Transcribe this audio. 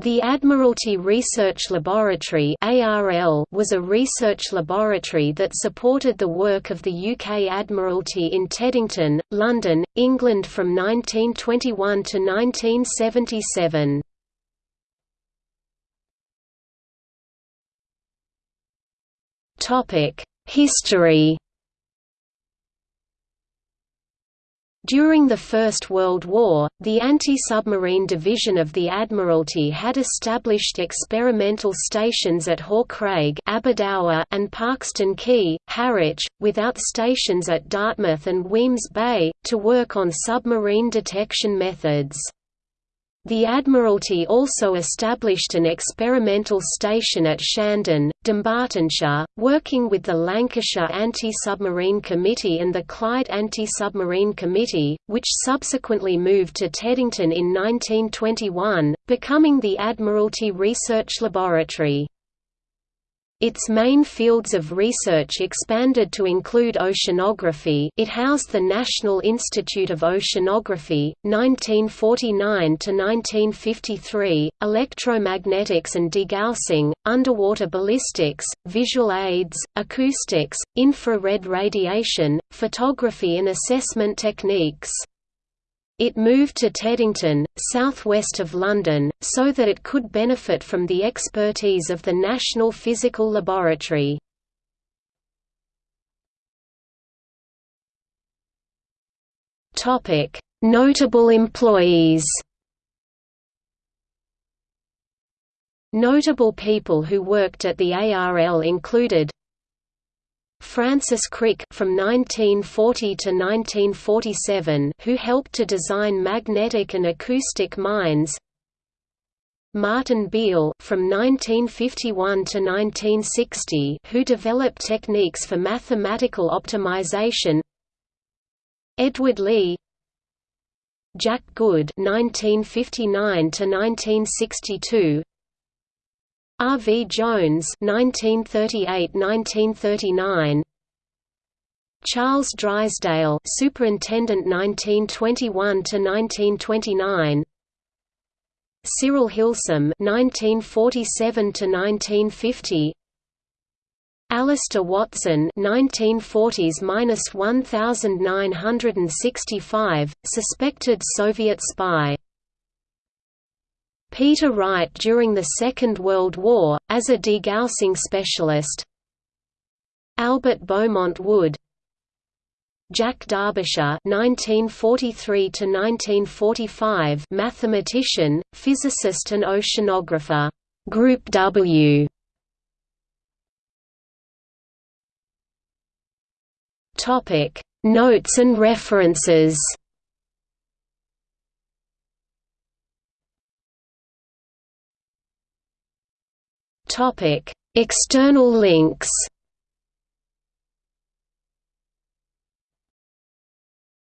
The Admiralty Research Laboratory was a research laboratory that supported the work of the UK Admiralty in Teddington, London, England from 1921 to 1977. History During the First World War, the Anti-Submarine Division of the Admiralty had established experimental stations at Hawkcraig Aberdour and Parkeston Quay, Harwich, without stations at Dartmouth and Wemyss Bay, to work on submarine detection methods. The Admiralty also established an experimental station at Shandon, Dunbartonshire, working with the Lancashire Anti-Submarine Committee and the Clyde Anti-Submarine Committee, which subsequently moved to Teddington in 1921, becoming the Admiralty Research Laboratory. Its main fields of research expanded to include oceanography it housed the National Institute of Oceanography, 1949–1953, electromagnetics and degaussing, underwater ballistics, visual aids, acoustics, infrared radiation, photography and assessment techniques. It moved to Teddington, southwest of London, so that it could benefit from the expertise of the National Physical Laboratory. Notable employees Notable people who worked at the ARL included Francis Crick from 1940 to 1947 who helped to design magnetic and acoustic mines Martin Beale from 1951 to 1960 who developed techniques for mathematical optimization. Edward Lee. Jack Good 1959 to 1962 R. V. Jones (1938–1939), Charles Drysdale, Superintendent 1921–1929, Cyril Hilsum (1947–1950), Alister Watson 1940s–1965, suspected Soviet spy. Peter Wright during the Second World War, as a degaussing specialist Albert Beaumont Wood Jack Darbyshire (1943–1945), mathematician, physicist, and oceanographer. Group W. Topic: Notes and references. External links.